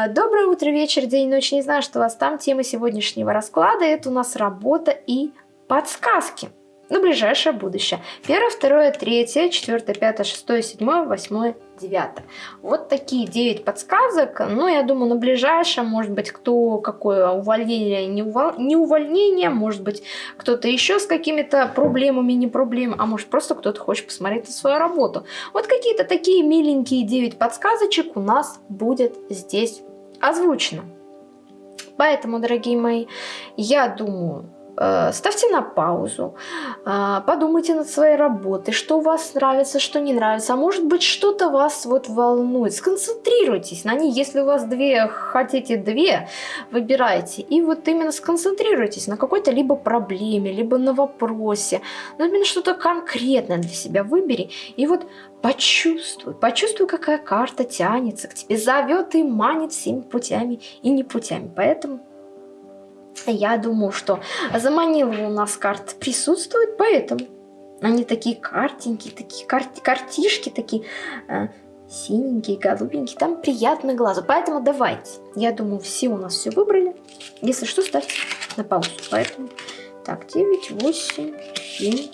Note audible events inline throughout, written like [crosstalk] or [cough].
А, доброе утро, вечер, день, ночь. Не знаю, что у вас там. Тема сегодняшнего расклада – это у нас работа и подсказки на ближайшее будущее. Первое, второе, третье, четвертое, пятое, шестое, седьмое, восьмое, девятое. Вот такие 9 подсказок. Ну, я думаю, на ближайшее, может быть, кто какое увольнение, не, увол... не увольнение, может быть, кто-то еще с какими-то проблемами, не проблемами, а может, просто кто-то хочет посмотреть на свою работу. Вот какие-то такие миленькие 9 подсказочек у нас будет здесь озвучено. Поэтому, дорогие мои, я думаю, ставьте на паузу, э, подумайте над своей работой, что у вас нравится, что не нравится, а может быть что-то вас вот волнует, сконцентрируйтесь на ней, если у вас две, хотите две, выбирайте, и вот именно сконцентрируйтесь на какой-то либо проблеме, либо на вопросе, но именно что-то конкретное для себя выбери, и вот почувствуй, почувствуй, какая карта тянется к тебе, зовет и манит всеми путями и не путями, поэтому я думаю, что заманила у нас карт присутствует, поэтому они такие картинки, такие кар картишки, такие э, синенькие, голубенькие, там приятно глазу. Поэтому давайте. Я думаю, все у нас все выбрали. Если что, ставьте на паузу. Поэтому так, 9, 8, 7,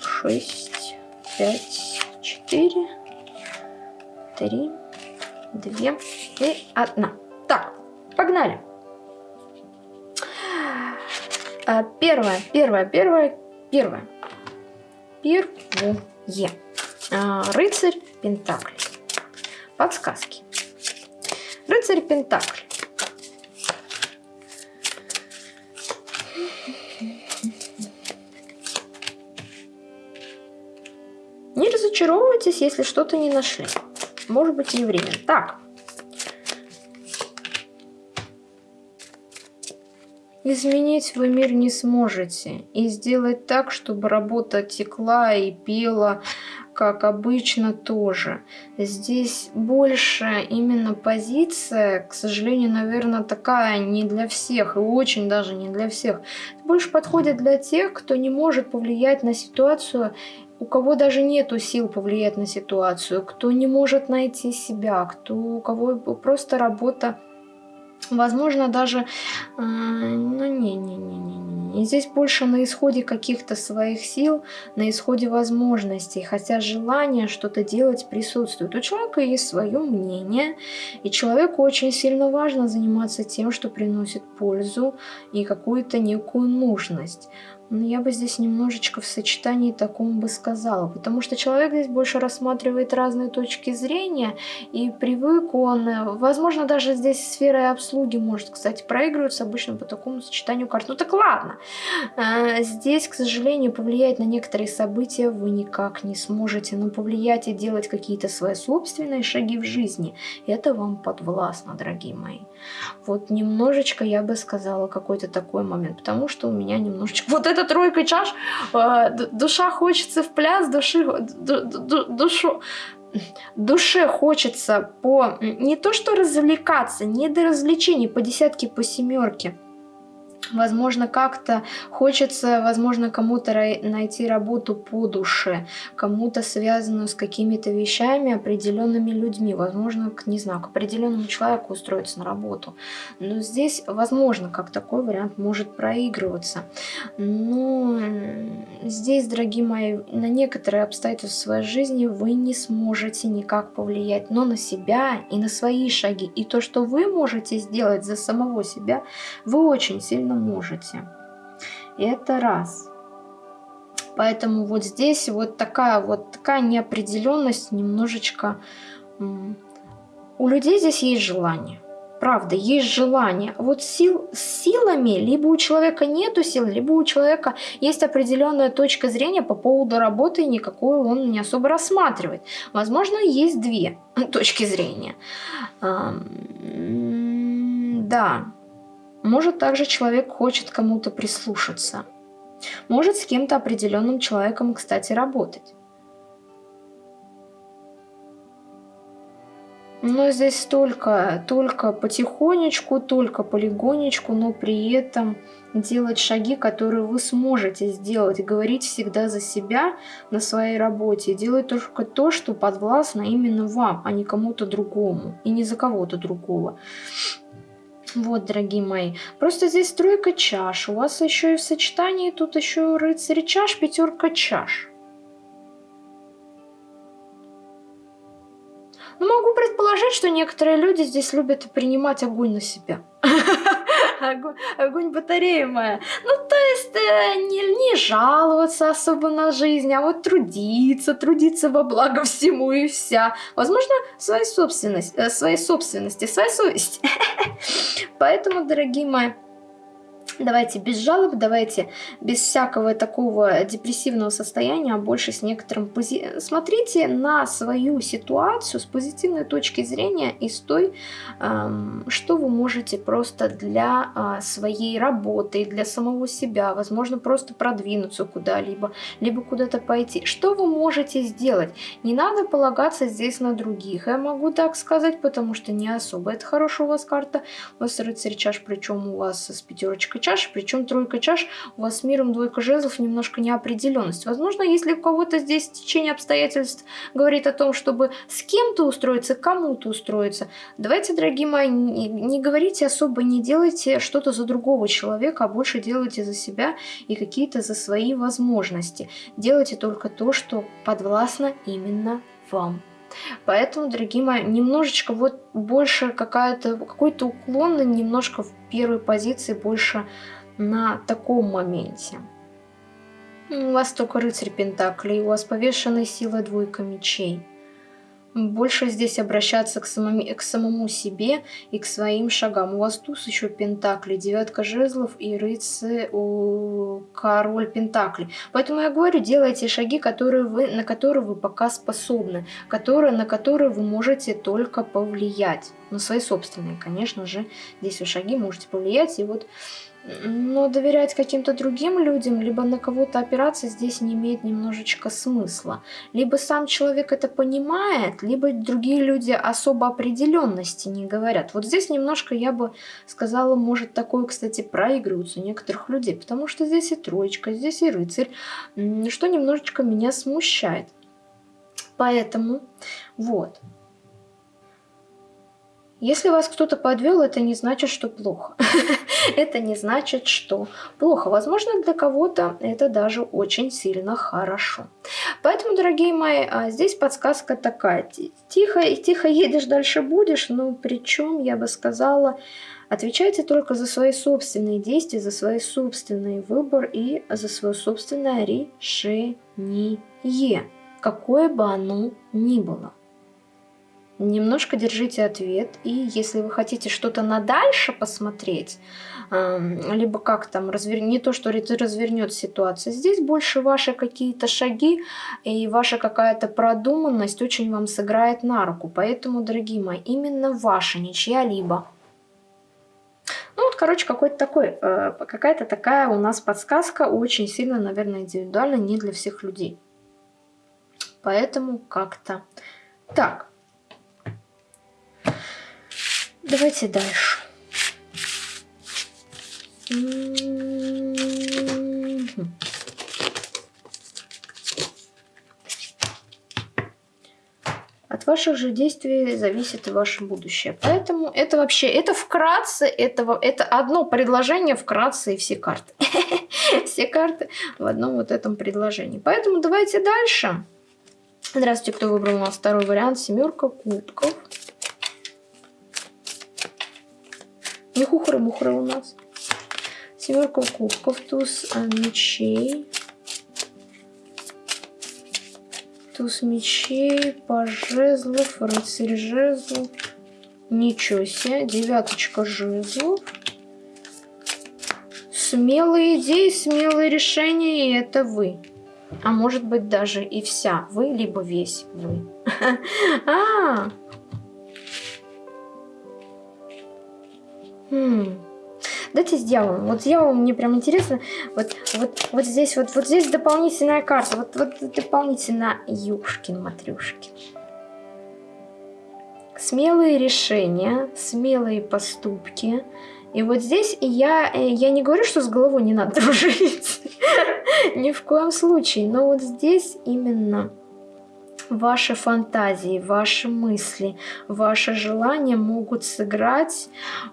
6, 5, 4, 3, 2 и 1. Так, погнали. А, первое, первое, первое, первое. Первое. А, рыцарь Пентаклей. Подсказки. Рыцарь Пентаклей. Не разочаровывайтесь, если что-то не нашли. Может быть, не время. Так, Изменить вы мир не сможете. И сделать так, чтобы работа текла и пела, как обычно, тоже. Здесь больше именно позиция, к сожалению, наверное, такая не для всех, и очень даже не для всех. Больше подходит для тех, кто не может повлиять на ситуацию у кого даже нету сил повлиять на ситуацию, кто не может найти себя, кто, у кого просто работа Возможно, даже... Э, ну, не-не-не-не. Здесь больше на исходе каких-то своих сил, на исходе возможностей. Хотя желание что-то делать присутствует. У человека есть свое мнение, и человеку очень сильно важно заниматься тем, что приносит пользу и какую-то некую нужность. Но я бы здесь немножечко в сочетании таком бы сказала, потому что человек здесь больше рассматривает разные точки зрения, и привык он, э, возможно, даже здесь сфера обслуги может, кстати, проигрываться обычно по такому сочетанию карт. Ну так ладно, э, здесь, к сожалению, повлиять на некоторые события вы никак не сможете, но повлиять и делать какие-то свои собственные шаги в жизни, это вам подвластно, дорогие мои. Вот немножечко я бы сказала какой-то такой момент, потому что у меня немножечко... Вот это тройка чаш, э, душа хочется в пляс, души, душу, душе хочется по не то что развлекаться, не до развлечений, по десятке, по семерке. Возможно, как-то хочется, возможно, кому-то найти работу по душе, кому-то связанную с какими-то вещами, определенными людьми, возможно, к, не знаю, к определенному человеку устроиться на работу. Но здесь, возможно, как такой вариант может проигрываться. Но здесь, дорогие мои, на некоторые обстоятельства в своей жизни вы не сможете никак повлиять, но на себя и на свои шаги, и то, что вы можете сделать за самого себя, вы очень сильно действительно можете. Это раз. Поэтому вот здесь вот такая вот такая неопределенность немножечко... У людей здесь есть желание. Правда, есть желание. Вот сил, с силами либо у человека нету сил, либо у человека есть определенная точка зрения по поводу работы, и никакую он не особо рассматривает. Возможно, есть две [laughs] точки зрения. Да, может, также человек хочет кому-то прислушаться. Может, с кем-то определенным человеком, кстати, работать. Но здесь только, только потихонечку, только полигонечку, но при этом делать шаги, которые вы сможете сделать. Говорить всегда за себя на своей работе. Делать только то, что подвластно именно вам, а не кому-то другому. И не за кого-то другого. Вот, дорогие мои. Просто здесь тройка чаш. У вас еще и в сочетании тут еще рыцарь чаш, пятерка чаш. Ну, могу предположить, что некоторые люди здесь любят принимать огонь на себя. [laughs] Огонь, огонь батарея моя. Ну, то есть э, не, не жаловаться особо на жизнь, а вот трудиться, трудиться во благо всему и вся. Возможно, своей собственности, э, своей собственности, своей совести. [laughs] Поэтому, дорогие мои, Давайте без жалоб, давайте без всякого такого депрессивного состояния, а больше с некоторым... Пози... Смотрите на свою ситуацию с позитивной точки зрения и с той, что вы можете просто для э, своей работы, для самого себя, возможно, просто продвинуться куда-либо, либо куда-то пойти. Что вы можете сделать? Не надо полагаться здесь на других. Я могу так сказать, потому что не особо это хорошая у вас карта. У вас рыцарь чаш, причем у вас с пятерочкой чаш, причем тройка чаш у вас с миром двойка жезлов немножко неопределенность. Возможно, если у кого-то здесь течение обстоятельств говорит о том, чтобы с кем-то устроиться, кому-то устроиться, давайте, дорогие мои, не, говорите особо, не делайте что-то за другого человека, а больше делайте за себя и какие-то за свои возможности. Делайте только то, что подвластно именно вам. Поэтому, дорогие мои, немножечко вот больше какая-то какой-то уклон, немножко в первой позиции больше на таком моменте. У вас только рыцарь Пентаклей, у вас повешенная сила двойка мечей больше здесь обращаться к, самому, к самому себе и к своим шагам. У вас туз еще пентакли, девятка жезлов и рыцарь, король пентакли. Поэтому я говорю, делайте шаги, которые вы, на которые вы пока способны, которые, на которые вы можете только повлиять. На свои собственные, конечно же, здесь вы шаги можете повлиять. И вот но доверять каким-то другим людям, либо на кого-то опираться здесь не имеет немножечко смысла. Либо сам человек это понимает, либо другие люди особо определенности не говорят. Вот здесь немножко, я бы сказала, может такое, кстати, проигрывается у некоторых людей, потому что здесь и троечка, здесь и рыцарь, что немножечко меня смущает. Поэтому, вот, если вас кто-то подвел, это не значит, что плохо. [laughs] это не значит, что плохо. Возможно, для кого-то это даже очень сильно хорошо. Поэтому, дорогие мои, а, здесь подсказка такая. Тихо, тихо едешь, дальше будешь, но причем, я бы сказала, отвечайте только за свои собственные действия, за свой собственный выбор и за свое собственное решение, какое бы оно ни было. Немножко держите ответ, и если вы хотите что-то на дальше посмотреть, либо как там, развер... не то, что развернет ситуацию, здесь больше ваши какие-то шаги и ваша какая-то продуманность очень вам сыграет на руку. Поэтому, дорогие мои, именно ваша, не чья-либо. Ну вот, короче, какой-то такой, э, какая-то такая у нас подсказка, очень сильно, наверное, индивидуально, не для всех людей. Поэтому как-то так. Давайте дальше. От ваших же действий зависит и ваше будущее. Поэтому это вообще, это вкратце, это, это одно предложение вкратце и все карты. [laughs] Все карты в одном вот этом предложении. Поэтому давайте дальше. Здравствуйте, кто выбрал у нас второй вариант. Семерка кубков. Не хухры-мухры у нас. Семерка кубков, туз а, мечей. Туз мечей, по жезлов, рыцарь жезлов. Ничего себе. Девяточка жезлов. Смелые идеи, смелые решения, и это вы. А может быть даже и вся вы, либо весь вы. [laughs] А, Хм. Давайте с дьяволом. Вот с дьяволом мне прям интересно. Вот, вот, вот здесь, вот, вот здесь дополнительная карта. Вот, вот дополнительно Юшкин, Матрюшкин. смелые решения, смелые поступки. И вот здесь я, э, я не говорю, что с головой не надо [laughs] дружить. Ни в коем случае. Но вот здесь именно ваши фантазии, ваши мысли, ваши желания могут сыграть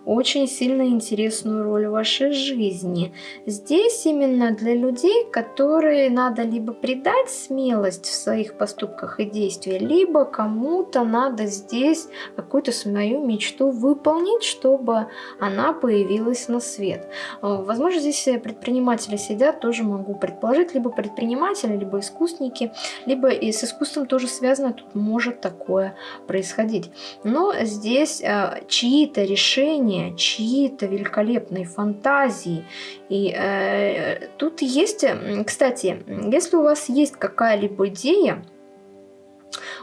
очень сильно интересную роль в вашей жизни. Здесь именно для людей, которые надо либо придать смелость в своих поступках и действиях, либо кому-то надо здесь какую-то свою мечту выполнить, чтобы она появилась на свет. Возможно, здесь предприниматели сидят, тоже могу предположить, либо предприниматели, либо искусники, либо и с искусством тоже связано, тут может такое происходить. Но здесь э, чьи-то решения, чьи-то великолепные фантазии. И э, тут есть, кстати, если у вас есть какая-либо идея,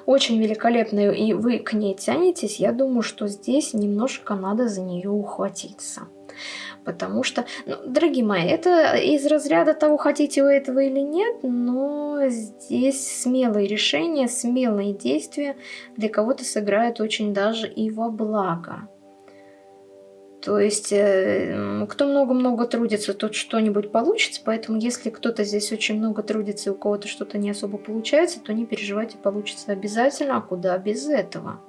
очень великолепная, и вы к ней тянетесь, я думаю, что здесь немножко надо за нее ухватиться. Потому что, ну, дорогие мои, это из разряда того, хотите вы этого или нет, но здесь смелые решения, смелые действия для кого-то сыграют очень даже и во благо. То есть, э, кто много-много трудится, тот что-нибудь получится, поэтому если кто-то здесь очень много трудится и у кого-то что-то не особо получается, то не переживайте, получится обязательно, а куда без этого?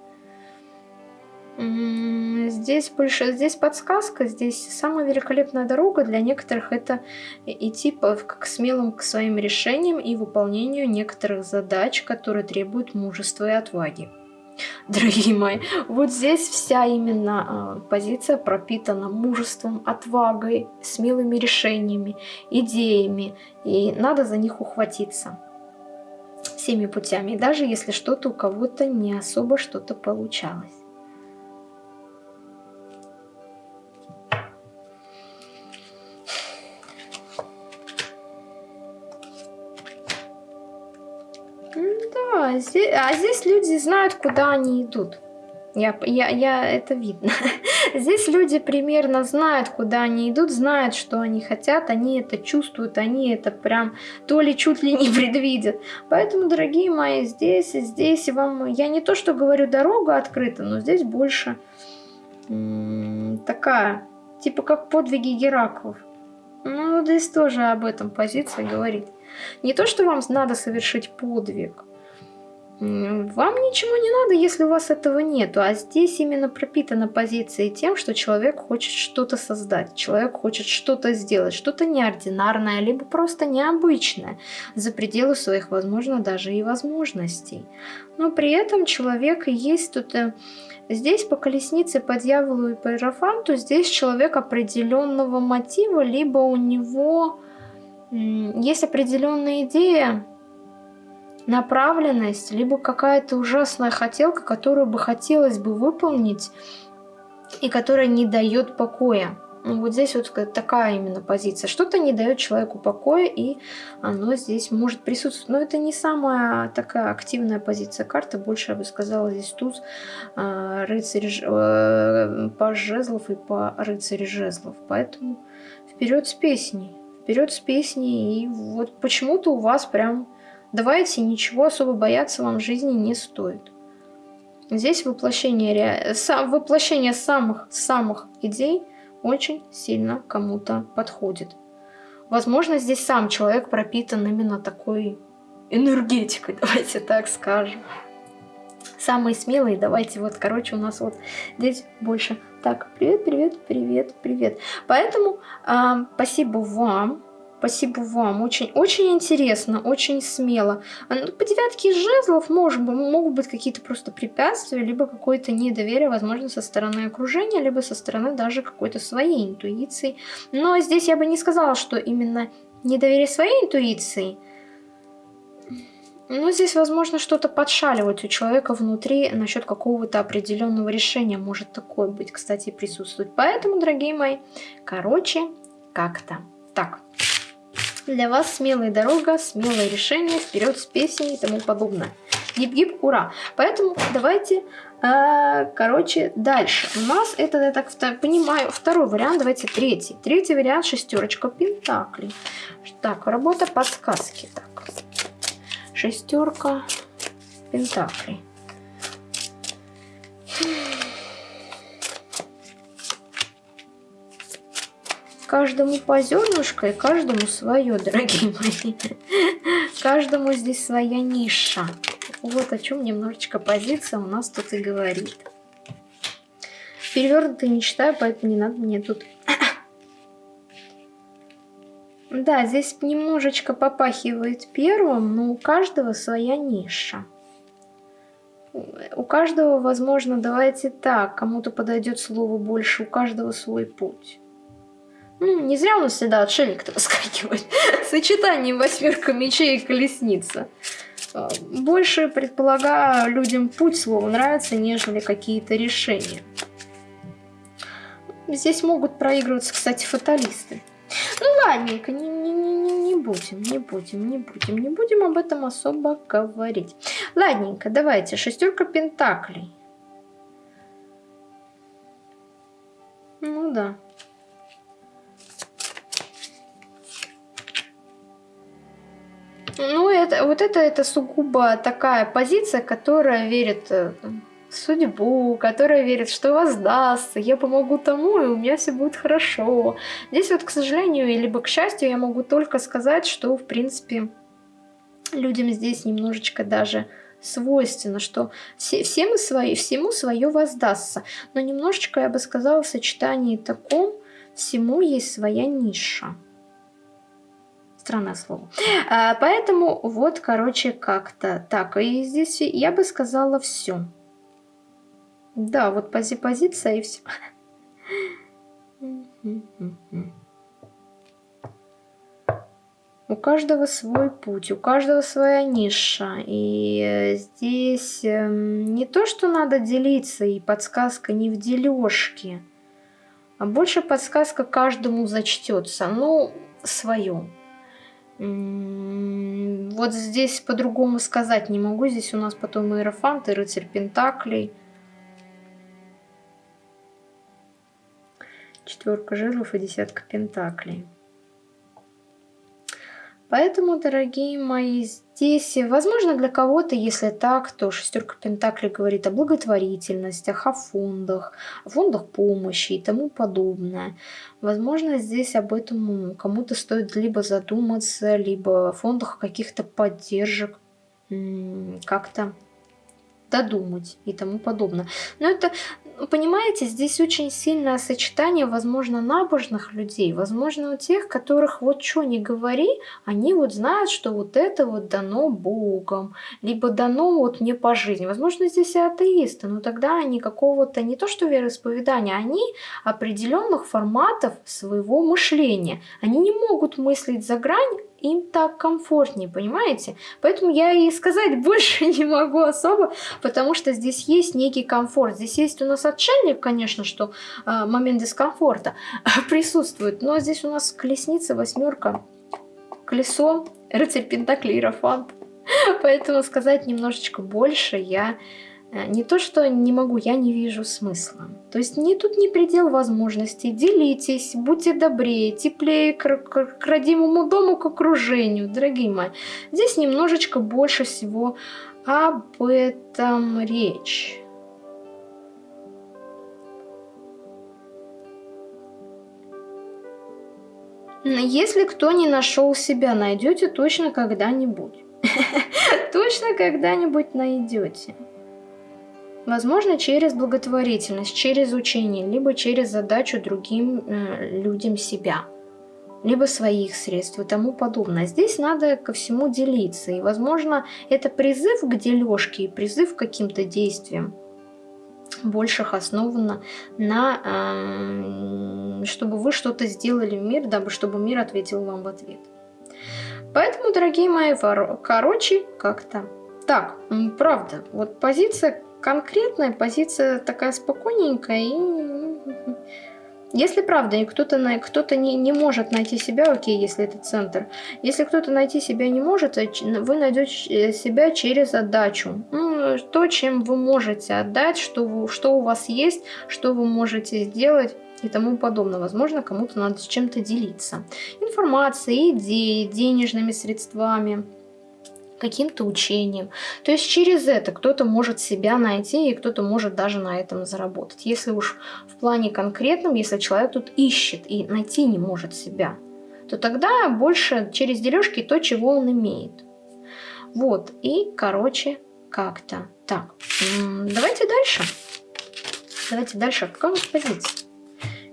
Здесь больше, здесь подсказка, здесь самая великолепная дорога для некоторых это идти к смелым к своим решениям и выполнению некоторых задач, которые требуют мужества и отваги. [laughs] Дорогие мои, вот здесь вся именно э, позиция пропитана мужеством, отвагой, смелыми решениями, идеями, и надо за них ухватиться всеми путями, даже если что-то у кого-то не особо что-то получалось. Здесь, а здесь люди знают, куда они идут. Я, я, я, это видно. [laughs] Здесь люди примерно знают, куда они идут, знают, что они хотят, они это чувствуют, они это прям то ли чуть ли не [laughs] предвидят. Поэтому, дорогие мои, здесь, здесь вам, я не то, что говорю, дорога открыта, но здесь больше такая, типа как подвиги Гераклов. Ну, здесь тоже об этом позиция говорит. Не то, что вам надо совершить подвиг, вам ничего не надо, если у вас этого нету, а здесь именно пропитана позиция тем, что человек хочет что-то создать, человек хочет что-то сделать, что-то неординарное, либо просто необычное, за пределы своих, возможно, даже и возможностей. Но при этом человек есть тут... Э, здесь по колеснице, по дьяволу и по иерофанту, здесь человек определенного мотива, либо у него есть определенная идея, направленность, либо какая-то ужасная хотелка, которую бы хотелось бы выполнить и которая не дает покоя. Ну, вот здесь вот такая именно позиция. Что-то не дает человеку покоя, и оно здесь может присутствовать. Но это не самая такая активная позиция карты. Больше, я бы сказала, здесь туз, э, рыцарь, э, по жезлов и по рыцаре жезлов. Поэтому вперед с песней. Вперед с песней. И вот почему-то у вас прям Давайте, ничего особо бояться вам в жизни не стоит. Здесь воплощение, сам, воплощение самых, самых идей очень сильно кому-то подходит. Возможно, здесь сам человек пропитан именно такой энергетикой, [laughs] давайте так скажем. Самые смелые, давайте вот, короче, у нас вот здесь больше. Так, привет, привет, привет, привет. Поэтому э, спасибо вам Спасибо вам. Очень, очень интересно, очень смело. А, ну, по девятке жезлов может, могут быть какие-то просто препятствия, либо какое-то недоверие, возможно, со стороны окружения, либо со стороны даже какой-то своей интуиции. Но здесь я бы не сказала, что именно недоверие своей интуиции. Но здесь, возможно, что-то подшаливать у человека внутри насчет какого-то определенного решения. Может такое быть, кстати, присутствовать. Поэтому, дорогие мои, короче, как-то так. Для вас смелая дорога, смелое решение, вперед с песней и тому подобное. Гип-гип, ура! Поэтому давайте, э, короче, дальше. У нас это, я так понимаю, второй вариант, давайте третий. Третий вариант шестерочка пентаклей. Так, работа подсказки. Так, шестерка пентаклей. Каждому по зернышку и каждому свое, дорогие мои. Каждому здесь своя ниша. Вот о чем немножечко позиция у нас тут и говорит. Перевернутый не читаю, поэтому не надо мне тут... Да, здесь немножечко попахивает первым, но у каждого своя ниша. У каждого, возможно, давайте так, кому-то подойдет слово больше, у каждого свой путь. Ну, не зря у нас всегда отшельник-то [laughs] выскакивает. Сочетание восьмерка мечей и колесница. А, больше, предполагаю, людям путь слова нравится, нежели какие-то решения. Здесь могут проигрываться, кстати, фаталисты. Ну ладненько, не, не, не, не будем, не будем, не будем, не будем об этом особо говорить. Ладненько, давайте, шестерка пентаклей. Ну да. Ну, это, вот это, это сугубо такая позиция, которая верит э, в судьбу, которая верит, что воздастся, я помогу тому, и у меня все будет хорошо. Здесь вот, к сожалению, либо к счастью, я могу только сказать, что, в принципе, людям здесь немножечко даже свойственно, что все, все мы свои, всему свое воздастся. Но немножечко, я бы сказала, в сочетании таком всему есть своя ниша странное слово. А, поэтому вот, короче, как-то так. И здесь я бы сказала все. Да, вот пози позиция и все. У каждого свой путь, у каждого своя ниша. И здесь эм, не то, что надо делиться, и подсказка не в дележке, а больше подсказка каждому зачтется. Ну, свою. Вот здесь по-другому сказать не могу. Здесь у нас потом Иерофант и Рыцарь Пентаклей. Четверка жезлов и десятка Пентаклей. Поэтому, дорогие мои, здесь, возможно, для кого-то, если так, то шестерка Пентаклей говорит о благотворительностях, о фондах, о фондах помощи и тому подобное. Возможно, здесь об этом кому-то стоит либо задуматься, либо о фондах каких-то поддержек, как-то додумать и тому подобное. Но это, понимаете, здесь очень сильное сочетание, возможно, набожных людей, возможно, у тех, которых вот что не говори, они вот знают, что вот это вот дано Богом, либо дано вот мне по жизни. Возможно, здесь и атеисты, но тогда они какого-то, не то что вероисповедания, они определенных форматов своего мышления. Они не могут мыслить за грань, им так комфортнее, понимаете? Поэтому я и сказать [laughs] больше не могу особо, потому что здесь есть некий комфорт. Здесь есть у нас отшельник, конечно, что э, момент дискомфорта [laughs] присутствует, но здесь у нас колесница, восьмерка, колесо, рыцарь Пентакли, Иерофант. [laughs] Поэтому сказать немножечко больше я не то, что не могу, я не вижу смысла. То есть не тут не предел возможностей. Делитесь, будьте добрее, теплее к, к, к родимому дому, к окружению, дорогие мои. Здесь немножечко больше всего об этом речь. Если кто не нашел себя, найдете точно когда-нибудь. [laughs] Точно когда-нибудь найдете. Возможно, через благотворительность, через учение, либо через задачу другим э, людям себя, либо своих средств и тому подобное. Здесь надо ко всему делиться. И, возможно, это призыв к дележке и призыв к каким-то действиям больших основано на, э, чтобы вы что-то сделали в мир, дабы чтобы мир ответил вам в ответ. Поэтому, дорогие мои, короче, как-то так, правда, вот позиция конкретная позиция такая спокойненькая и... Если правда, кто-то кто, -то, не, не может найти себя, окей, если это центр. Если кто-то найти себя не может, э, вы найдете себя через отдачу. Ну, то, чем вы можете отдать, что, вы, что у вас есть, что вы можете сделать и тому подобное. Возможно, кому-то надо с чем-то делиться. Информацией, идеей, денежными средствами каким-то учением. То есть через это кто-то может себя найти, и кто-то может даже на этом заработать. Если уж в плане конкретном, если человек тут ищет и найти не может себя, то тогда больше через дележки то, чего он имеет. Вот, и, короче, как-то так. Давайте дальше. Давайте дальше. Какая у нас?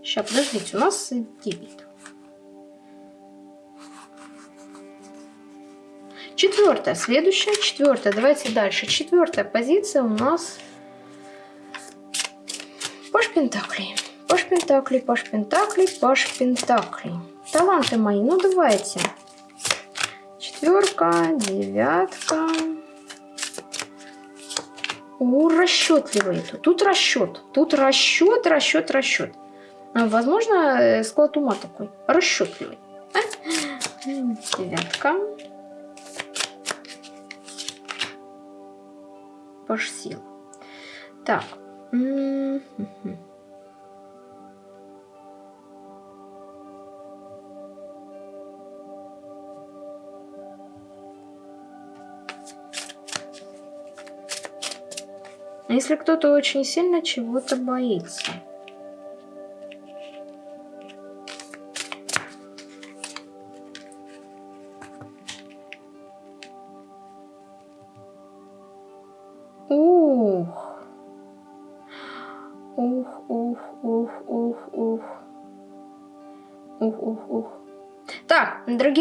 Сейчас, подождите, у нас 9. Четвертая, следующая, четвертая. Давайте дальше. Четвертая позиция у нас Паш Пентаклей. Паш Пентаклей, Паш Пентаклей, Паш Пентаклей. Таланты мои, ну давайте. Четверка, девятка. У, расчетливый тут. Тут расчет. Тут расчет, расчет, расчет. Возможно, э, склад ума такой. Расчетливый. [laughs] Девятка. Паш сил. Так. Если кто-то очень сильно чего-то боится.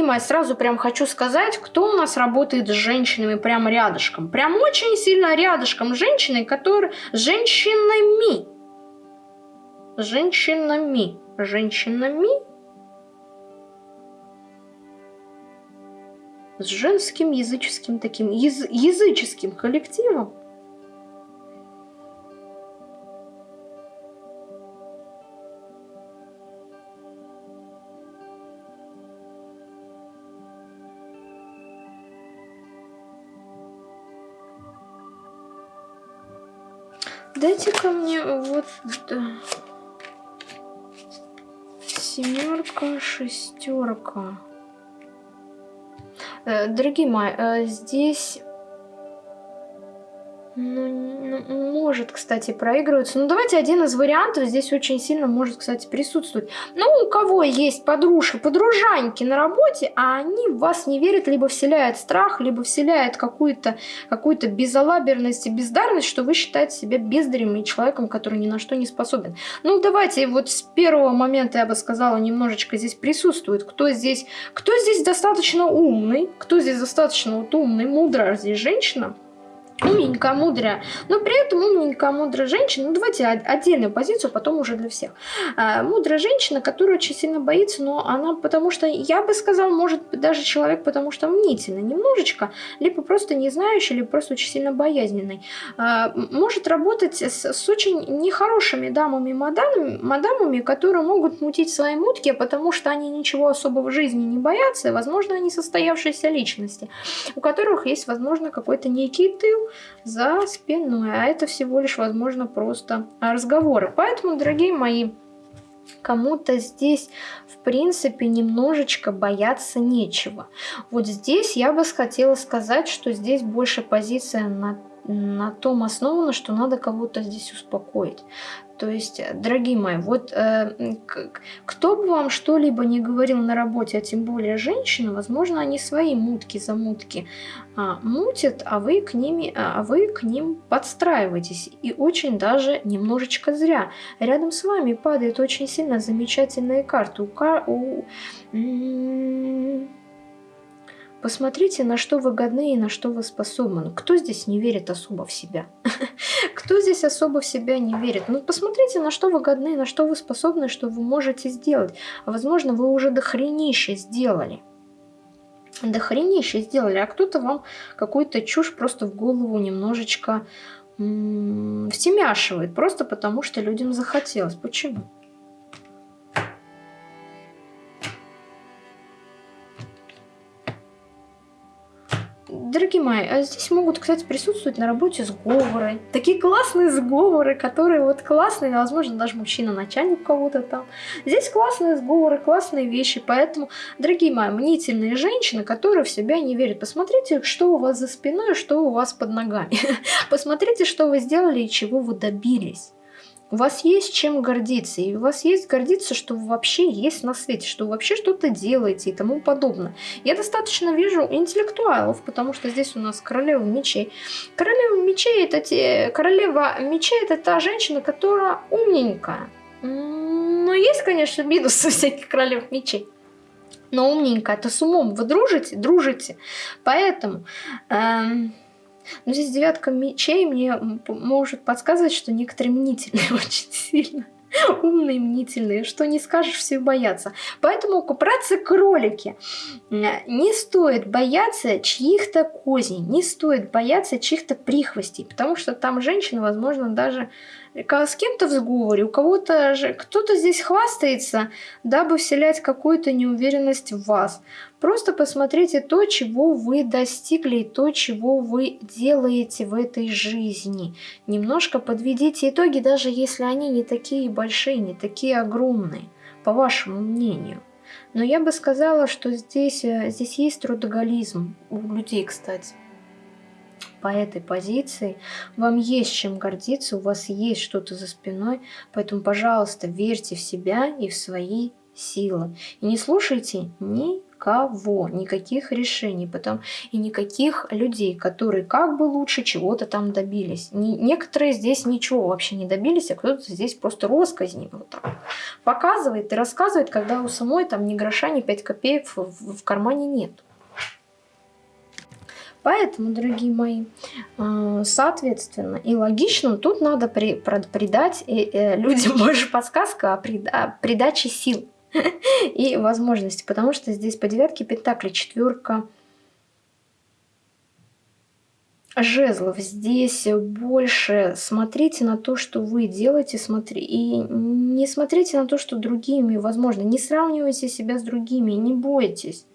Мои, сразу прям хочу сказать, кто у нас работает с женщинами прямо рядышком. Прям очень сильно рядышком женщины, которые... Женщинами. Женщинами. Женщинами. С женским языческим таким, яз, языческим коллективом. Да. семерка, шестерка. Э, дорогие мои, э, здесь ну, ну, может, кстати, проигрываться. Ну, давайте один из вариантов здесь очень сильно может, кстати, присутствовать. Ну, у кого есть подружки, подружаньки на работе, а они в вас не верят, либо вселяют страх, либо вселяют какую-то какую безалаберность и бездарность, что вы считаете себя бездарем и человеком, который ни на что не способен. Ну, давайте вот с первого момента, я бы сказала, немножечко здесь присутствует. Кто здесь, кто здесь достаточно умный, кто здесь достаточно вот умный, мудрая здесь женщина, умненькая, мудрая, но при этом умненькая, мудрая женщина, ну давайте отдельную позицию, потом уже для всех. А, мудрая женщина, которая очень сильно боится, но она, потому что, я бы сказал, может даже человек, потому что мнительный немножечко, либо просто не знающий, либо просто очень сильно боязненный, а, может работать с, с очень нехорошими дамами, мадамами, мадамами, которые могут мутить свои мутки, потому что они ничего особого в жизни не боятся, и, возможно, они состоявшиеся личности, у которых есть, возможно, какой-то некий тыл, за спиной. А это всего лишь, возможно, просто разговоры. Поэтому, дорогие мои, кому-то здесь, в принципе, немножечко бояться нечего. Вот здесь я бы хотела сказать, что здесь больше позиция на на том основано, что надо кого-то здесь успокоить. То есть, дорогие мои, вот э, кто бы вам что-либо не говорил на работе, а тем более женщины, возможно, они свои мутки замутки а, мутят, а вы, к ними, а вы к ним подстраиваетесь. И очень даже немножечко зря. Рядом с вами падает очень сильно замечательные карты. У, у, Посмотрите, на что вы годны и на что вы способны. Кто здесь не верит особо в себя? [laughs] Кто здесь особо в себя не верит? Ну, посмотрите, на что вы годны на что вы способны, что вы можете сделать. А возможно, вы уже дохренище сделали. Дохренище сделали, а кто-то вам какую-то чушь просто в голову немножечко втемяшивает. Просто потому, что людям захотелось. Почему? Дорогие мои, а здесь могут, кстати, присутствовать на работе сговоры. Такие классные сговоры, которые вот классные, возможно, даже мужчина-начальник кого-то там. Здесь классные сговоры, классные вещи, поэтому, дорогие мои, мнительные женщины, которые в себя не верят, посмотрите, что у вас за спиной, что у вас под ногами. [laughs] Посмотрите, что вы сделали и чего вы добились. У вас есть чем гордиться, и у вас есть гордиться, что вы вообще есть на свете, что вы вообще что-то делаете и тому подобное. Я достаточно вижу интеллектуалов, потому что здесь у нас королева мечей. Королева мечей это те... Королева мечей это та женщина, которая умненькая. Но есть, конечно, минусы [laughs] всяких королев мечей. Но умненькая, это с умом. Вы дружите? Дружите. Поэтому... Эм но здесь девятка мечей мне может подсказывать, что некоторые мнительные [laughs] очень сильно. Умные, мнительные, что не скажешь, все боятся. Поэтому купраться кролики. Не стоит бояться чьих-то козей, не стоит бояться чьих-то прихвостей, потому что там женщина, возможно, даже с кем-то в сговоре, у кого-то же, кто-то здесь хвастается, дабы вселять какую-то неуверенность в вас. Просто посмотрите то, чего вы достигли, и то, чего вы делаете в этой жизни. Немножко подведите итоги, даже если они не такие большие, не такие огромные, по вашему мнению. Но я бы сказала, что здесь, э, здесь есть трудоголизм у людей, кстати по этой позиции, вам есть чем гордиться, у вас есть что-то за спиной, поэтому, пожалуйста, верьте в себя и в свои силы. И не слушайте никого, никаких решений, потом и никаких людей, которые как бы лучше чего-то там добились. Не, некоторые здесь ничего вообще не добились, а кто-то здесь просто росказни вот так показывает и рассказывает, когда у самой там ни гроша, ни пять копеек в, в, в кармане нет. Поэтому, дорогие мои, э, соответственно и логично тут надо при, придать э, э, людям [laughs] больше подсказка о придаче сил [laughs] и возможности, потому что здесь по девятке пентакли четверка жезлов. Здесь больше смотрите на то, что вы делаете, смотри, и не смотрите на то, что другими, возможно, не сравнивайте себя с другими, не бойтесь.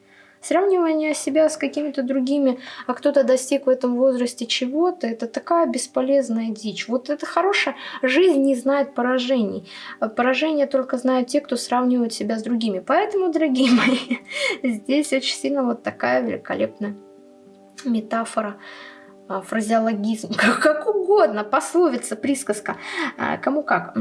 Сравнивание себя с какими-то другими, а кто-то достиг в этом возрасте чего-то, это такая бесполезная дичь. Вот это хорошая жизнь не знает поражений. Поражения только знают те, кто сравнивает себя с другими. Поэтому, дорогие мои, [laughs] здесь очень сильно вот такая великолепная метафора а, фразеологизм, [laughs] как угодно, пословица, присказка, а, кому как,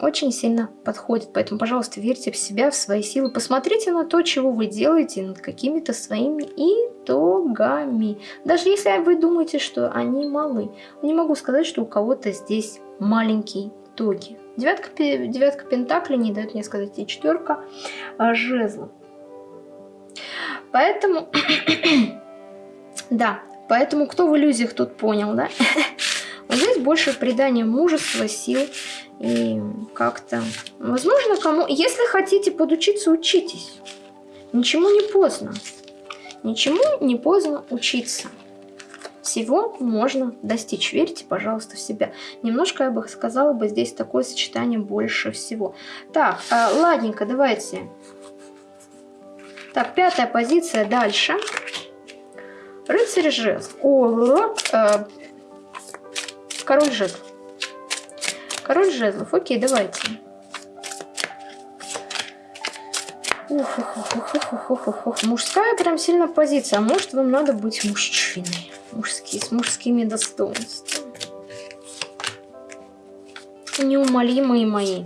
очень сильно подходит. Поэтому, пожалуйста, верьте в себя, в свои силы, посмотрите на то, чего вы делаете, над какими-то своими итогами. Даже если вы думаете, что они малы. Не могу сказать, что у кого-то здесь маленькие итоги. Девятка, девятка пентаклей не дает мне сказать и четверка а, жезлов. Поэтому, [clears throat] да, Поэтому кто в иллюзиях тут понял, да? [laughs] Вот здесь больше придание мужества, сил и как-то... Возможно, кому... Если хотите подучиться, учитесь. Ничему не поздно. Ничему не поздно учиться. Всего можно достичь. Верьте, пожалуйста, в себя. Немножко, я бы сказала, бы здесь такое сочетание больше всего. Так, э, ладненько, давайте. Так, пятая позиция дальше. Дальше. Рыцарь жезл. О, э, король жезлов. Король жезлов. Окей, давайте. Ух, ух, ух, ух, ух, ух, ух, ух. Мужская прям сильно позиция. Может вам надо быть мужчиной. Мужские, с мужскими достоинствами. Неумолимые мои.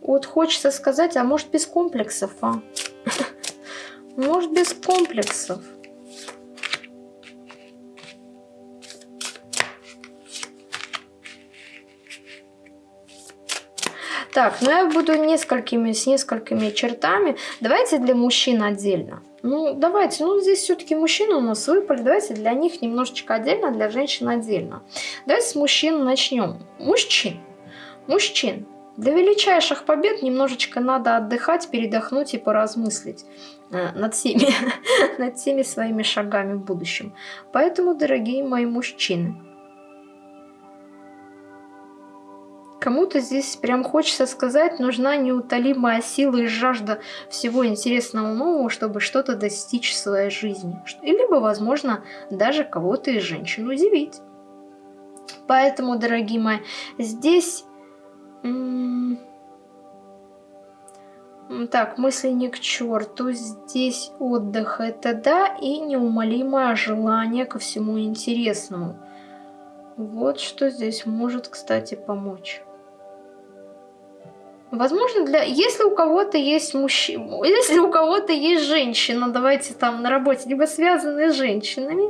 Вот хочется сказать, а может без комплексов, а? Может без комплексов. Так, ну я буду несколькими, с несколькими чертами. Давайте для мужчин отдельно. Ну, давайте, ну здесь все-таки мужчины у нас выпали, давайте для них немножечко отдельно, для женщин отдельно. Давайте с мужчин начнем. Мужчин. Мужчин. Для величайших побед немножечко надо отдыхать, передохнуть и поразмыслить э, над всеми, [laughs] над всеми своими шагами в будущем. Поэтому, дорогие мои мужчины, Кому-то здесь прям хочется сказать, нужна неутолимая сила и жажда всего интересного нового, чтобы что-то достичь в своей жизни. Либо, возможно, даже кого-то из женщин удивить. Поэтому, дорогие мои, здесь... Так, мысли не к черту. Здесь отдых это да, и неумолимое желание ко всему интересному. Вот что здесь может, кстати, помочь. Возможно, для... Если у кого-то есть мужчина, если у кого-то есть женщина, давайте там на работе, либо связанные с женщинами.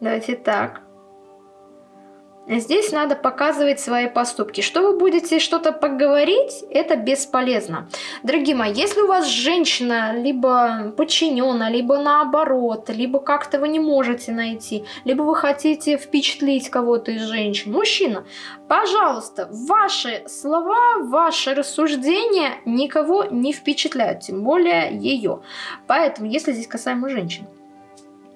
Давайте так. Здесь надо показывать свои поступки. Что вы будете что-то поговорить, это бесполезно. Дорогие мои, если у вас женщина либо подчинена, либо наоборот, либо как-то вы не можете найти, либо вы хотите впечатлить кого-то из женщин, мужчина, пожалуйста, ваши слова, ваши рассуждения никого не впечатляют, тем более ее. Поэтому, если здесь касаемо женщин,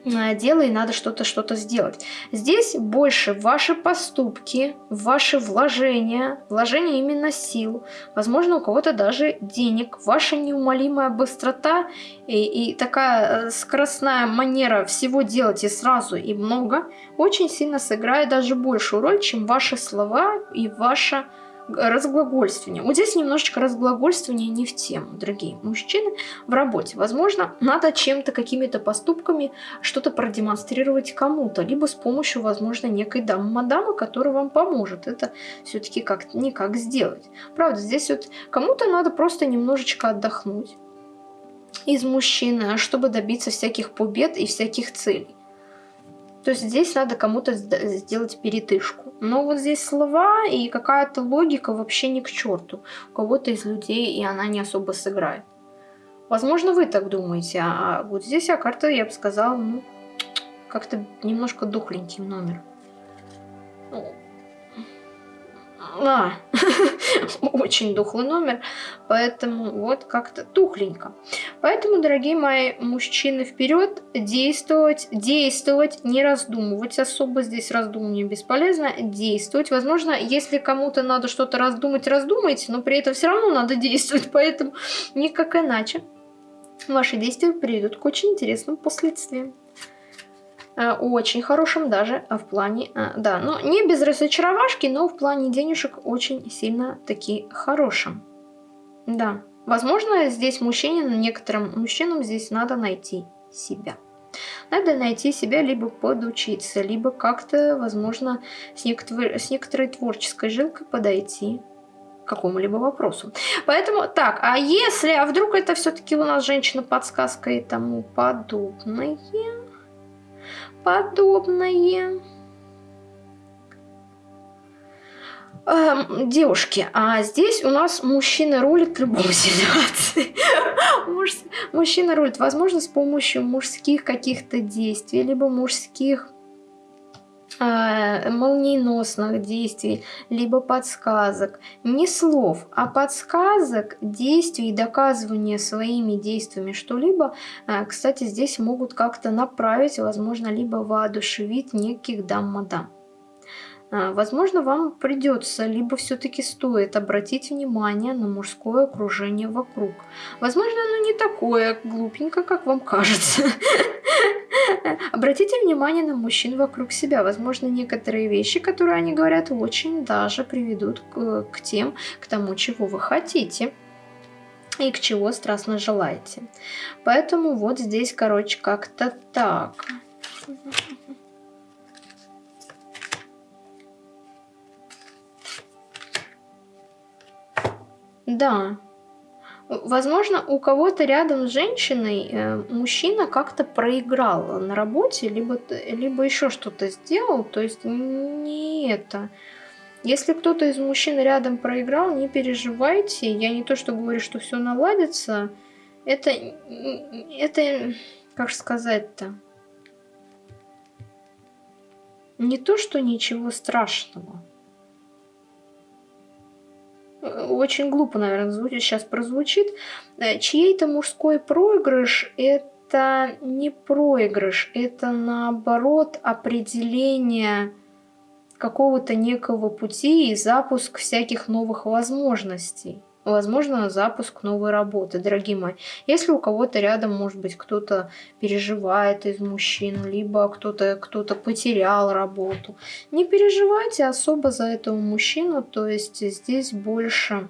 дело и надо что-то что-то сделать. Здесь больше ваши поступки, ваши вложения, вложения именно сил, возможно у кого-то даже денег, ваша неумолимая быстрота и, и такая э, скоростная манера всего делать и сразу и много очень сильно сыграет даже большую роль, чем ваши слова и ваша разглагольствование. Вот здесь немножечко разглагольствование не в тему, дорогие мужчины, в работе. Возможно, надо чем-то, какими-то поступками что-то продемонстрировать кому-то, либо с помощью, возможно, некой дамы-мадамы, которая вам поможет это все-таки как-то никак сделать. Правда, здесь вот кому-то надо просто немножечко отдохнуть из мужчины, чтобы добиться всяких побед и всяких целей. То есть здесь надо кому-то сделать перетышку. Но вот здесь слова и какая-то логика вообще не к черту. У кого-то из людей и она не особо сыграет. Возможно, вы так думаете, а вот здесь а карта, я бы сказала, ну, как-то немножко духленький номер. А, [laughs] очень духлый номер, поэтому вот как-то тухленько. Поэтому, дорогие мои мужчины, вперед, действовать, действовать, не раздумывать особо, здесь раздумывание бесполезно, действовать. Возможно, если кому-то надо что-то раздумать, раздумайте, но при этом все равно надо действовать, [laughs] поэтому никак иначе. Ваши действия приведут к очень интересным последствиям. Э, очень хорошим даже в плане, э, да, ну не без разочаровашки, но в плане денежек очень сильно таки хорошим. Да, возможно здесь мужчине, некоторым мужчинам здесь надо найти себя. Надо найти себя, либо подучиться, либо как-то, возможно, с, некотор с некоторой творческой жилкой подойти к какому-либо вопросу. Поэтому, так, а если, а вдруг это все-таки у нас женщина-подсказка и тому подобное подобное. Эм, девушки, а здесь у нас мужчина рулит в любой ситуации. [laughs] Муж, мужчина рулит, возможно, с помощью мужских каких-то действий, либо мужских молниеносных действий, либо подсказок. Не слов, а подсказок, действий, доказывания своими действиями что-либо, э, кстати, здесь могут как-то направить, возможно, либо воодушевить неких дам-мадам. А, возможно, вам придется, либо все-таки стоит обратить внимание на мужское окружение вокруг. Возможно, оно не такое глупенько, как вам кажется. [laughs] Обратите внимание на мужчин вокруг себя. Возможно, некоторые вещи, которые они говорят, очень даже приведут к, к тем, к тому, чего вы хотите и к чего страстно желаете. Поэтому вот здесь, короче, как-то так. Да. Возможно, у кого-то рядом с женщиной э, мужчина как-то проиграл на работе, либо, либо еще что-то сделал, то есть не это. Если кто-то из мужчин рядом проиграл, не переживайте. Я не то, что говорю, что все наладится. Это, это, как сказать-то, не то, что ничего страшного очень глупо, наверное, звучит, сейчас прозвучит, э, чей-то мужской проигрыш – это не проигрыш, это наоборот определение какого-то некого пути и запуск всяких новых возможностей. Возможно, запуск новой работы, дорогие мои. Если у кого-то рядом, может быть, кто-то переживает из мужчин, либо кто-то кто, -то, потерял работу, не переживайте особо за этого мужчину, то есть здесь больше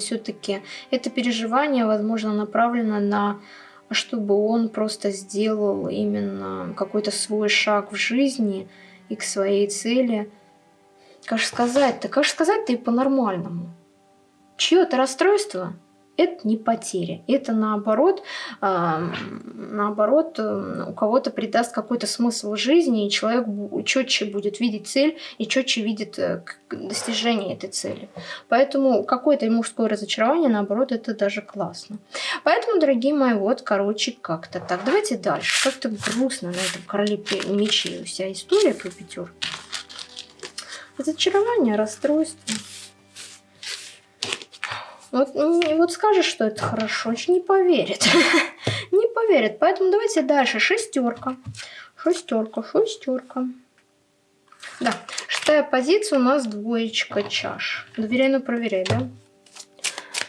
все-таки это переживание, возможно, направлено на чтобы он просто сделал именно какой-то свой шаг в жизни и к своей цели. Как же сказать-то? Как же сказать-то и по-нормальному? Чье-то расстройство – это не потеря. Это наоборот, э, наоборот э, у кого-то придаст какой-то смысл жизни, и человек четче будет видеть цель и четче видит э, достижение этой цели. Поэтому какое-то мужское разочарование, наоборот, это даже классно. Поэтому, дорогие мои, вот, короче, как-то так. Давайте дальше. Как-то грустно на этом короле мечей вся история про пятерку. Разочарование, расстройство. Вот, вот скажешь, что это хорошо, очень не поверит. [laughs] не поверит. Поэтому давайте дальше. Шестерка. Шестерка, шестерка. Да, шестая позиция у нас двоечка чаш. Доверяй, но проверяй, да?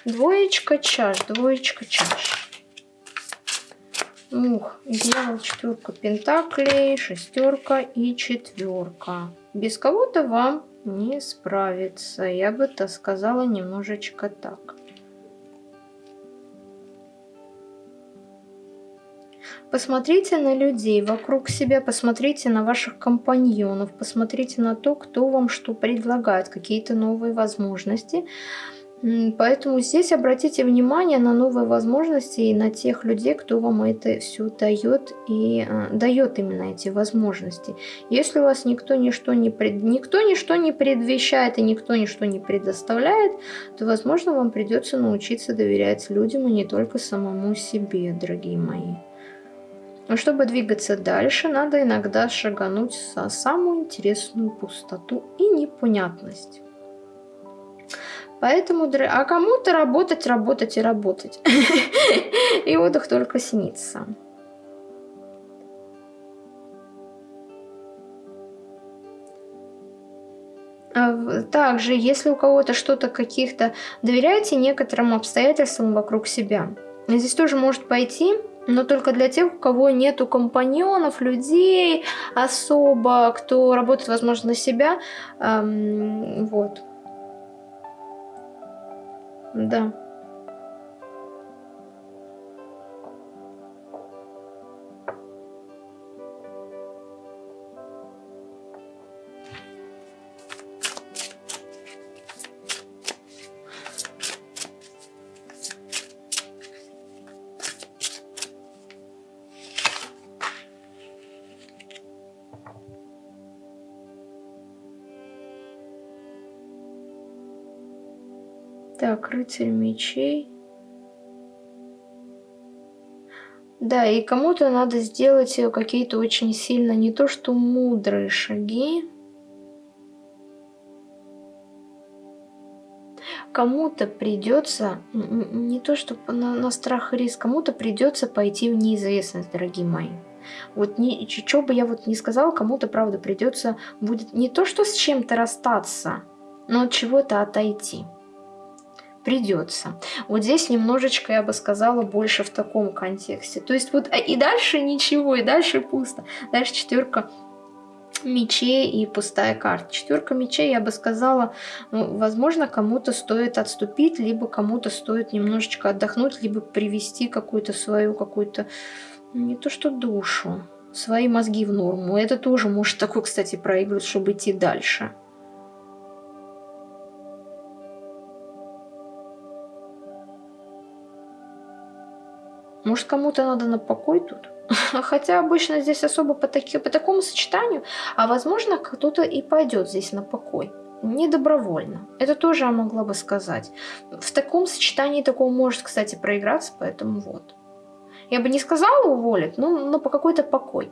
Двоечка чаш, двоечка чаш. Ух, дьявол, четверка пентаклей, шестерка и четверка. Без кого-то вам не справится. Я бы то сказала немножечко так. Посмотрите на людей вокруг себя, посмотрите на ваших компаньонов, посмотрите на то, кто вам что предлагает, какие-то новые возможности. Поэтому здесь обратите внимание на новые возможности и на тех людей, кто вам это все дает и э, дает именно эти возможности. Если у вас никто ничто не, пред... никто ничто не предвещает и никто ничто не предоставляет, то, возможно, вам придется научиться доверять людям и не только самому себе, дорогие мои. Но чтобы двигаться дальше, надо иногда шагануть за самую интересную пустоту и непонятность. Поэтому, а кому-то работать, работать и работать. [laughs] И отдых только снится. А также, если у кого-то что-то каких-то... Доверяйте некоторым обстоятельствам вокруг себя. Здесь тоже может пойти, но только для тех, у кого нету компаньонов, людей особо, кто работает, возможно, на себя. Эм, вот. Да. Рыцарь мечей. Да, и кому-то надо сделать какие-то очень сильно, не то что мудрые шаги. Кому-то придется, не то что на, на страх и риск, кому-то придется пойти в неизвестность, дорогие мои. Вот не, что бы я вот не сказала, кому-то, правда, придется будет не то что с чем-то расстаться, но от чего-то отойти придется. Вот здесь немножечко, я бы сказала, больше в таком контексте. То есть вот а и дальше ничего, и дальше пусто. Дальше четверка мечей и пустая карта. Четверка мечей, я бы сказала, ну, возможно, кому-то стоит отступить, либо кому-то стоит немножечко отдохнуть, либо привести какую-то свою, какую-то, не то что душу, свои мозги в норму. Это тоже может такой, кстати, проигрывать, чтобы идти дальше. Может, кому-то надо на покой тут? [laughs] Хотя обычно здесь особо по, таки, по такому сочетанию, а возможно, кто-то и пойдет здесь на покой. Не добровольно. Это тоже я могла бы сказать. В таком сочетании такого может, кстати, проиграться, поэтому вот. Я бы не сказала уволить, но, но по какой-то покой.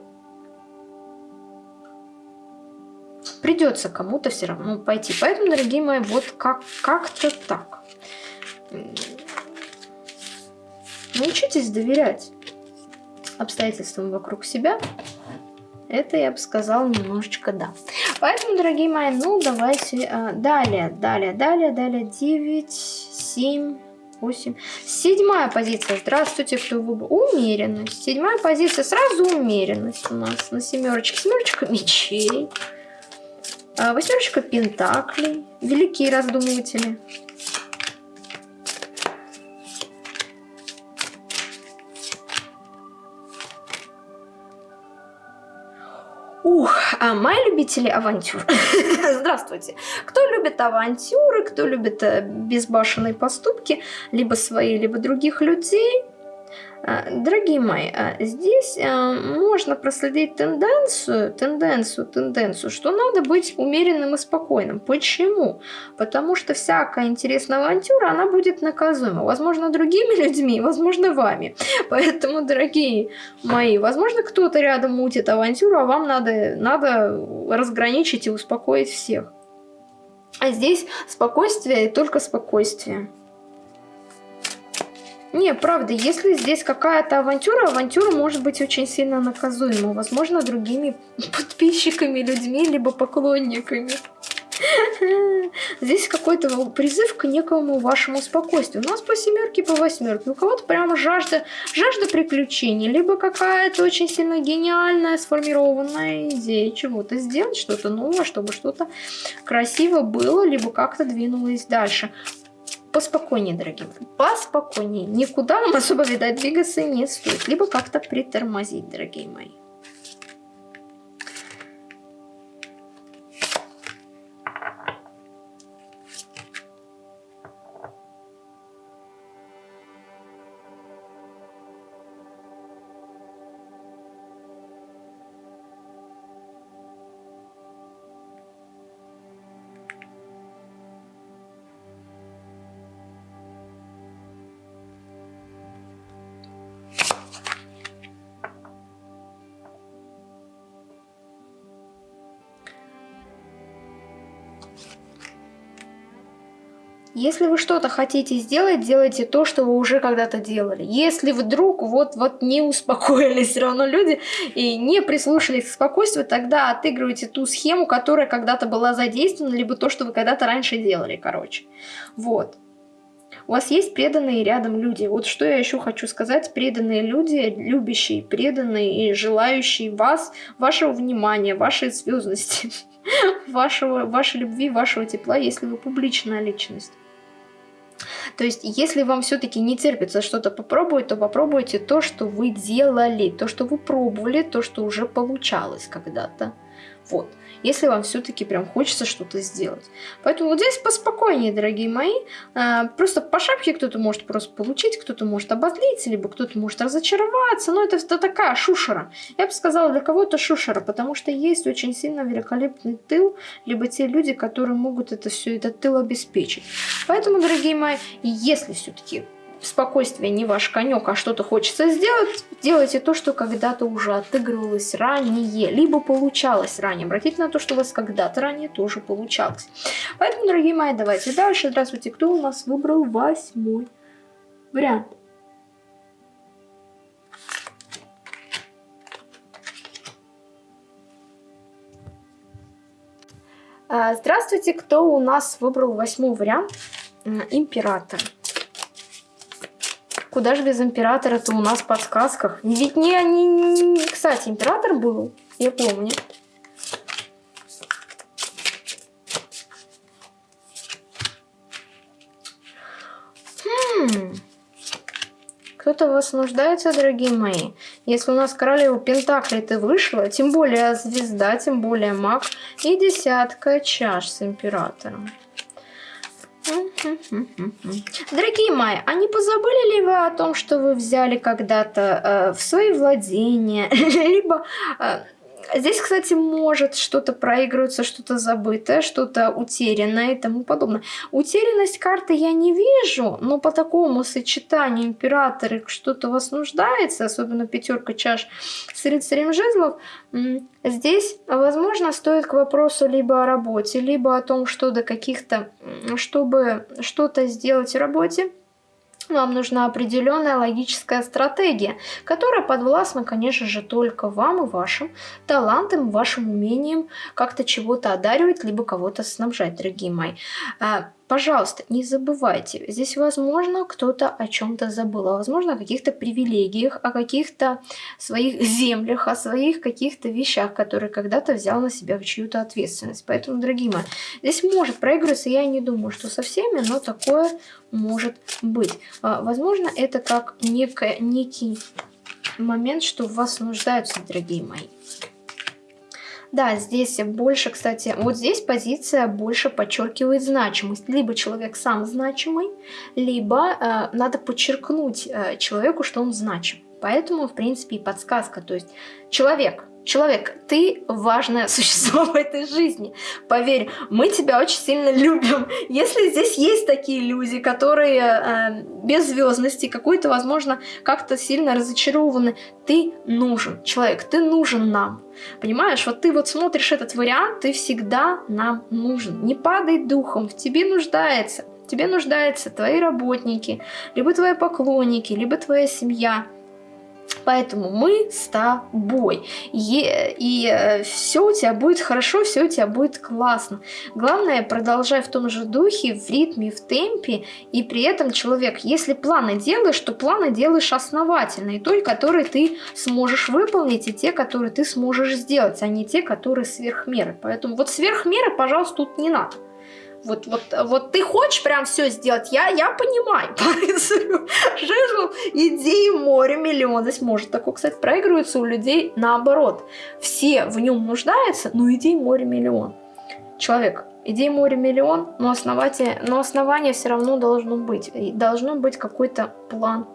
Придется кому-то все равно пойти. Поэтому, дорогие мои, вот как-то как так. Научитесь доверять обстоятельствам вокруг себя. Это, я бы сказала, немножечко да. Поэтому, дорогие мои, ну давайте а, далее, далее, далее, далее, 9, 7, 8. Седьмая позиция. Здравствуйте, кто выбрал. Умеренность. Седьмая позиция. Сразу умеренность у нас на семерочке. Семерочка мечей. А, восьмерочка пентаклей. Великие раздумыватели. Ух, а мои любители авантюр. [laughs] Здравствуйте. Кто любит авантюры, кто любит э, безбашенные поступки, либо свои, либо других людей, дорогие мои, а, здесь а, можно проследить тенденцию, тенденцию, тенденцию, что надо быть умеренным и спокойным. Почему? Потому что всякая интересная авантюра, она будет наказуема. Возможно, другими [laughs] людьми, возможно, вами. Поэтому, дорогие мои, возможно, кто-то рядом мутит авантюру, а вам надо, надо разграничить и успокоить всех. А здесь спокойствие и только спокойствие. Не, правда, если здесь какая-то авантюра, авантюра может быть очень сильно наказуема. Возможно, другими [laughs] подписчиками, людьми, либо поклонниками. [laughs] Здесь какой-то призыв к некому вашему спокойствию. У нас по семерке, по восьмерке. У кого-то прямо жажда, жажда приключений, либо какая-то очень сильно гениальная, сформированная идея чего-то сделать, что-то новое, чтобы что-то красиво было, либо как-то двинулось дальше поспокойнее, дорогие поспокойнее. Никуда вам особо, видать, двигаться не стоит. Либо как-то притормозить, дорогие мои. Если вы что-то хотите сделать, делайте то, что вы уже когда-то делали. Если вдруг вот, вот не успокоились все равно люди и не прислушались к спокойствию, тогда отыгрывайте ту схему, которая когда-то была задействована, либо то, что вы когда-то раньше делали, короче. Вот. У вас есть преданные рядом люди. Вот что я еще хочу сказать. Преданные люди, любящие, преданные и желающие вас, вашего внимания, вашей звездности, [laughs] вашего, вашей любви, вашего тепла, если вы публичная личность. То есть, если вам все-таки не терпится что-то попробовать, то попробуйте то, что вы делали, то, что вы пробовали, то, что уже получалось когда-то. Вот если вам все-таки прям хочется что-то сделать. Поэтому вот здесь поспокойнее, дорогие мои. А, просто по шапке кто-то может просто получить, кто-то может обозлиться, либо кто-то может разочароваться. Но это, это такая шушера. Я бы сказала, для кого-то шушера, потому что есть очень сильно великолепный тыл, либо те люди, которые могут это все, этот тыл обеспечить. Поэтому, дорогие мои, если все-таки спокойствие не ваш конек, а что-то хочется сделать, делайте то, что когда-то уже отыгрывалось ранее, либо получалось ранее. Обратите на то, что у вас когда-то ранее тоже получалось. Поэтому, дорогие мои, давайте дальше. Здравствуйте, кто у нас выбрал восьмой вариант? А, здравствуйте, кто у нас выбрал восьмой вариант? Император. Куда же без императора-то у нас в подсказках? Ведь не, не... Кстати, император был, я помню. Хм. Кто-то вас нуждается, дорогие мои. Если у нас королева Пентакли ты вышла, тем более звезда, тем более маг и десятка чаш с императором. Дорогие мои, а не позабыли ли вы о том, что вы взяли когда-то э, в свои владения, [laughs] либо э, Здесь, кстати, может что-то проигрываться, что-то забытое, что-то утерянное и тому подобное. Утерянность карты я не вижу, но по такому сочетанию императоры что-то вас нуждается, особенно пятерка чаш с рыцарем жезлов, здесь, возможно, стоит к вопросу либо о работе, либо о том, что до каких-то, чтобы что-то сделать в работе, вам нужна определенная логическая стратегия, которая подвластна, конечно же, только вам и вашим талантам, вашим умением как-то чего-то одаривать, либо кого-то снабжать, дорогие мои. Пожалуйста, не забывайте, здесь, возможно, кто-то о чем-то забыл, а возможно, о каких-то привилегиях, о каких-то своих [laughs] землях, о своих каких-то вещах, которые когда-то взял на себя в чью-то ответственность. Поэтому, дорогие мои, здесь может проигрываться, я не думаю, что со всеми, но такое может быть. А, возможно, это как некое, некий момент, что в вас нуждаются, дорогие мои. Да, здесь больше, кстати, вот здесь позиция больше подчеркивает значимость. Либо человек сам значимый, либо э, надо подчеркнуть э, человеку, что он значим. Поэтому, в принципе, и подсказка. То есть человек Человек, ты важное существо [laughs] в этой жизни. Поверь, мы тебя очень сильно любим. Если здесь есть такие люди, которые э, без звездности, какой-то, возможно, как-то сильно разочарованы, ты нужен. Человек, ты нужен нам. Понимаешь, вот ты вот смотришь этот вариант, ты всегда нам нужен. Не падай духом, в тебе нуждается. В тебе нуждаются твои работники, либо твои поклонники, либо твоя семья – Поэтому мы с тобой. И, и э, все у тебя будет хорошо, все у тебя будет классно. Главное, продолжай в том же духе, в ритме, в темпе. И при этом, человек, если планы делаешь, то планы делаешь основательно. И той, которые ты сможешь выполнить, и те, которые ты сможешь сделать, а не те, которые сверх меры. Поэтому вот сверх меры, пожалуйста, тут не надо. Вот, вот, вот ты хочешь прям все сделать, я, я понимаю. [laughs] Жезл, идеи море миллион. Здесь может такое, кстати, проигрывается у людей наоборот. Все в нем нуждаются, но идей море миллион. Человек, идей море миллион, но основание, но основание все равно должно быть. И должно быть какой-то план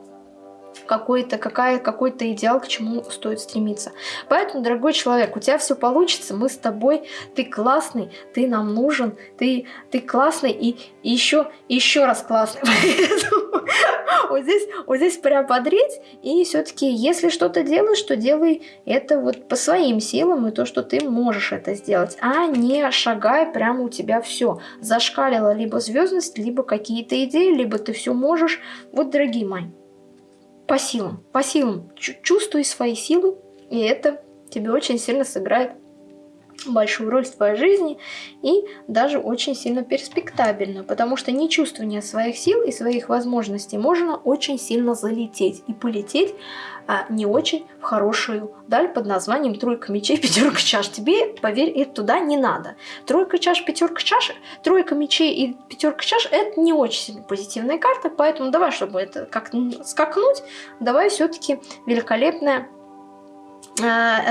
какой-то какая, какой-то идеал, к чему стоит стремиться. Поэтому, дорогой человек, у тебя все получится, мы с тобой, ты классный, ты нам нужен, ты, ты классный и, и еще, еще раз классный. [laughs] вот здесь, вот здесь прям подрить, и все-таки, если что-то делаешь, то делай это вот по своим силам, и то, что ты можешь это сделать, а не шагай прямо у тебя все. Зашкалила либо звездность, либо какие-то идеи, либо ты все можешь. Вот, дорогие мои, по силам, по силам. Чувствуй свои силы, и это тебе очень сильно сыграет большую роль в твоей жизни и даже очень сильно перспектабельную, потому что не чувствование своих сил и своих возможностей можно очень сильно залететь и полететь а, не очень в хорошую даль под названием тройка мечей, пятерка чаш. Тебе, поверь, это туда не надо. Тройка чаш, пятерка чаш, тройка мечей и пятерка чаш это не очень сильно позитивная карта, поэтому давай, чтобы это как скакнуть, давай все-таки великолепная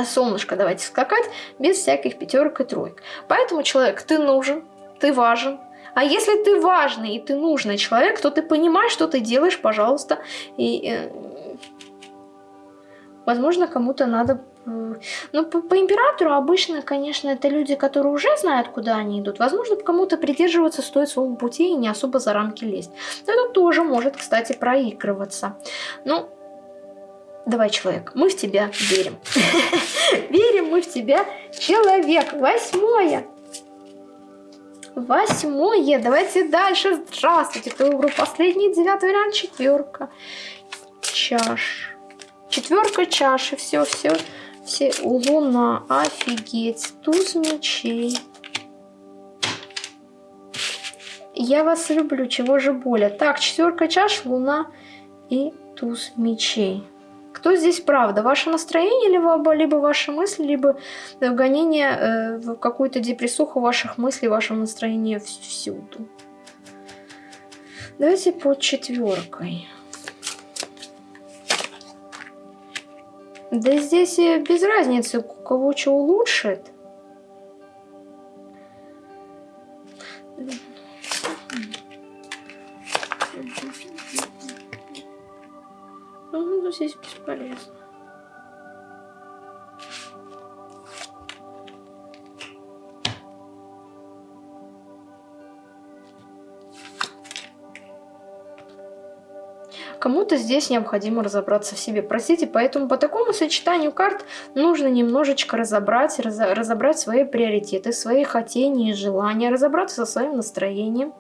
солнышко давайте скакать без всяких пятерок и троек. Поэтому, человек, ты нужен, ты важен. А если ты важный и ты нужный человек, то ты понимаешь, что ты делаешь, пожалуйста. И, э, возможно, кому-то надо... Э, ну, по, по императору обычно, конечно, это люди, которые уже знают, куда они идут. Возможно, кому-то придерживаться стоит своему пути и не особо за рамки лезть. Но это тоже может, кстати, проигрываться. Ну, Давай, человек, мы в тебя верим. [laughs] Верим мы в тебя, человек. Восьмое. Восьмое. Давайте дальше. Здравствуйте. Кто выбрал последний девятый вариант? Четверка. Чаш. Четверка чаши. Все, все. Все. Луна. Офигеть. Туз мечей. Я вас люблю. Чего же более? Так, четверка чаш, луна и туз мечей. Кто здесь правда? Ваше настроение, либо, либо ваши мысли, либо вгонение э, в какую-то депрессуху ваших мыслей, вашего настроения всюду. Давайте под четверкой. Да здесь без разницы, у кого что улучшит. Ну, здесь бесполезно. Кому-то здесь необходимо разобраться в себе. Простите, поэтому по такому сочетанию карт нужно немножечко разобрать, раз, разобрать свои приоритеты, свои хотения и желания, разобраться со своим настроением.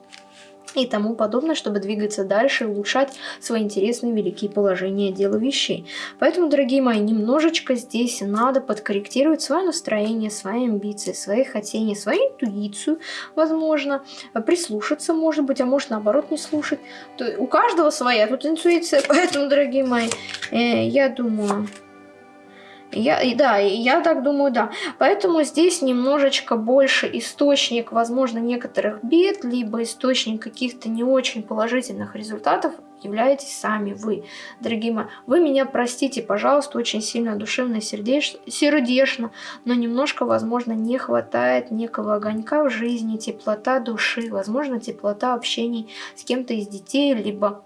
И тому подобное, чтобы двигаться дальше и улучшать свои интересные великие положения дела вещей. Поэтому, дорогие мои, немножечко здесь надо подкорректировать свое настроение, свои амбиции, свои хотения, свою интуицию, возможно, прислушаться, может быть, а может, наоборот, не слушать. То у каждого своя тут интуиция, [laughs] поэтому, дорогие мои, э, я думаю... Я, да, я так думаю, да. Поэтому здесь немножечко больше источник, возможно, некоторых бед, либо источник каких-то не очень положительных результатов являетесь сами вы, дорогие мои. Вы меня простите, пожалуйста, очень сильно душевно сердечно, но немножко, возможно, не хватает некого огонька в жизни, теплота души, возможно, теплота общений с кем-то из детей, либо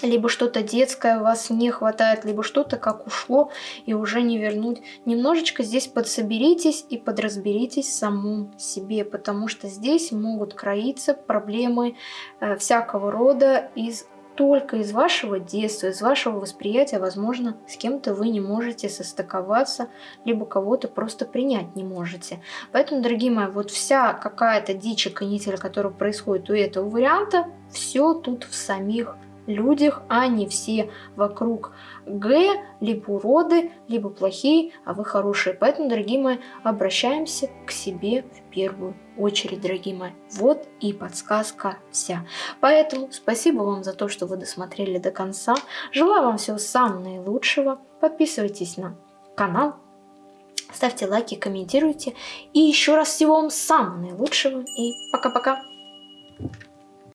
либо что-то детское у вас не хватает, либо что-то как ушло и уже не вернуть. Немножечко здесь подсоберитесь и подразберитесь в самом себе, потому что здесь могут кроиться проблемы э, всякого рода из только из вашего детства, из вашего восприятия, возможно, с кем-то вы не можете состыковаться, либо кого-то просто принять не можете. Поэтому, дорогие мои, вот вся какая-то дичь и канитель, которая происходит у этого варианта, все тут в самих людях, а не все вокруг Г, либо уроды, либо плохие, а вы хорошие. Поэтому, дорогие мои, обращаемся к себе в первую очередь, дорогие мои. Вот и подсказка вся. Поэтому спасибо вам за то, что вы досмотрели до конца. Желаю вам всего самого наилучшего. Подписывайтесь на канал, ставьте лайки, комментируйте. И еще раз всего вам самого наилучшего. И пока-пока.